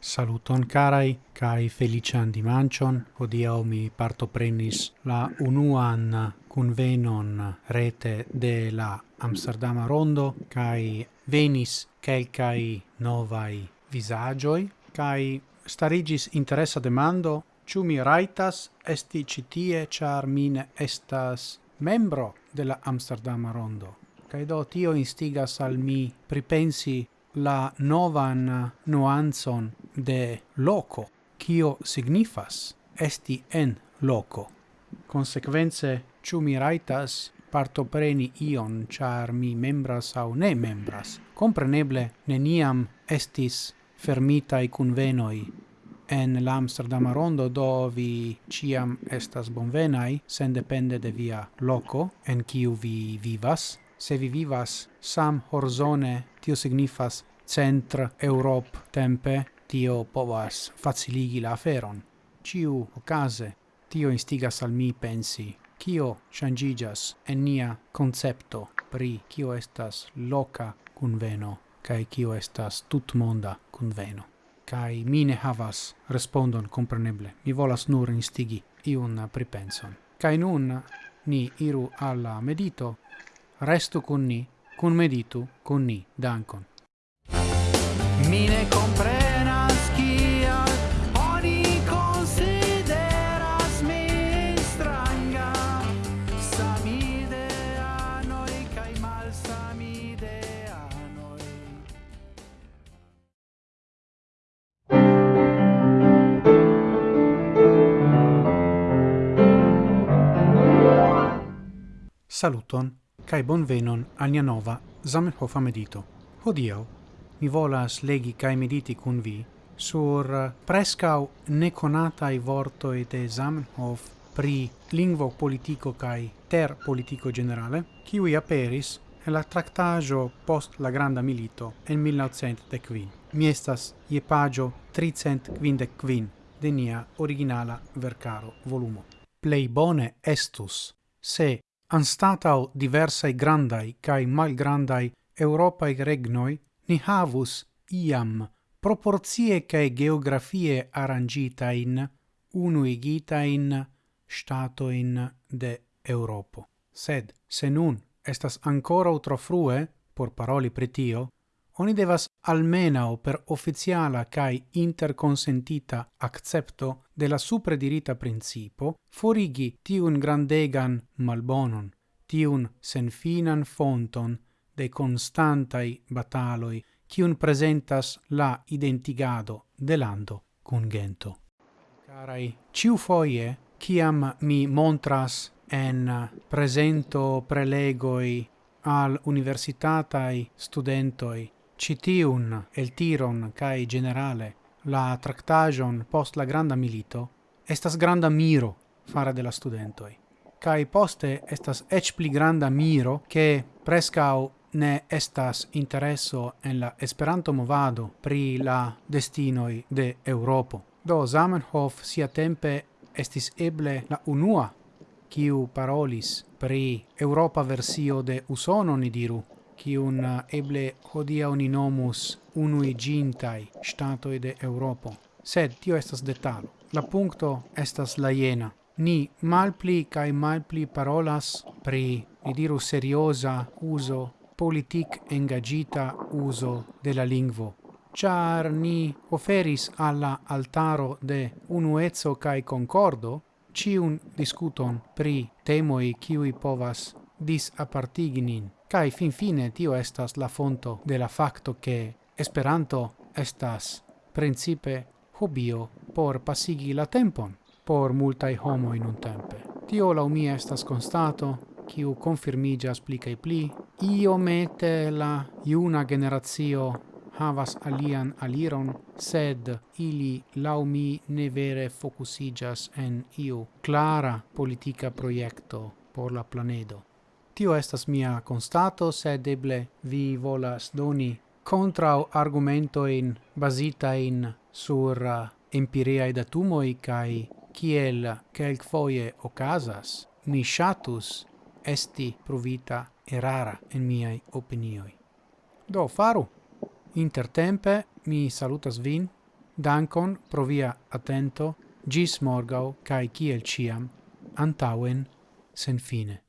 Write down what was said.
Saluton carai, kai felician dimancion, hodiau mi partoprenis la unuan convenon rete de la Amsterdama Rondo, kai venis quelcai novai visagioi, kai starigis interessa demando Ciu mi raitas esti citie char mine estas membro de la Amsterdama Rondo. Kaj do tio instigas al mi pripensi la novan nuanzon de loco, kio signifas esti en loco. Consequence, ciu mi raitas partopreni ion, char mi membras au ne membras. Compreneble, neniam estis fermitai convenoi en la rondo do vi ciam estas bonvenai sen depende de via loco en kiu vi vivas. Se vi vivas sam horzone tio signifas centr Europ tempe tio povas faciligi la aferon. Ciu ocase tio instigas al mi pensi kio changigas en nia concepto pri kio estas loca conveno kai kio estas tutmonda conveno kai mine havas respondon compreneble. Mi volas nur instigi iun pripenson. Kai nun ni iru alla medito, restu con ni, con meditu, con ni, dankon. mine compre Saluton, cae bonvenon al nia nova Zamenhof medito. Hodio, mi volas legi cae mediti cun vi sur eh, prescau neconatai vortoi de Zamenhof pri lingvo politico cae ter politico generale, qui aperis en la tractajo post la granda milito en 1915. Mi estas ie pagio 355 de nia originala vercaro volumo. Plei bone estus se Anstatau diversae grandai cae malgrandai Europae regnoi, ni havus iam proporzie cae geografie arrangitain unuigitain statoin de Europo. Sed, se nun estas ancora utro frue, por paroli pritio, oni devas almenao per officiala cae interconsentita accepto de la supredirita principo forigi tiun grandegan malbonon, tiun senfinan fonton de constantai bataloi cium presentas la identigado de lando cun gento. Carai, ciu foie, ciam mi montras en presento prelegoi al universitatai studentoi Citiun, el Tiron, cae generale, la tractagion post la granda milito, estas granda miro fare de la studentoi. Cae poste estas ec pli granda miro che prescau ne estas intereso en la Esperanto movado pri la destinoi de Europo. Do Zamenhof sia tempe estis eble la unua kiu parolis pri Europa versio de Usono ni diru kiun uh, eble hodia uninomus nomus unuiĝintaj statoi de Europo. Sed tio estas detalo. La punkto estas la iena. Ni malpli kai malpli parolas pri, ni diru, seriosa uso, politik engagita uso de la lingvo. Char ni oferis alla altaro de unuezzo kai concordo ciun discuton pri temoi kiui povas disappartigi nin Kai fin fine tio estas la fonto de la facto che Esperanto estas principe hobio por pasigi la tempon por multai homo in un tempe. Tio la umia estas constato, kiu confirmigas pli kai pli, io mete la iuna generazio havas alian aliron, sed ili laumi ne vere focusigas en iu clara politica proiecto por la planedo. Tio estas mia constato, sed eble vi volas doni in bazita in sur uh, empiriae datumoi kai kiel kelk foie ocasas, mi shatus esti provita erara en miei opinioi. Do faru! Intertempe mi salutas vin, dankon pro via attento, gis morgau kai kiel ciam, antauen sen fine.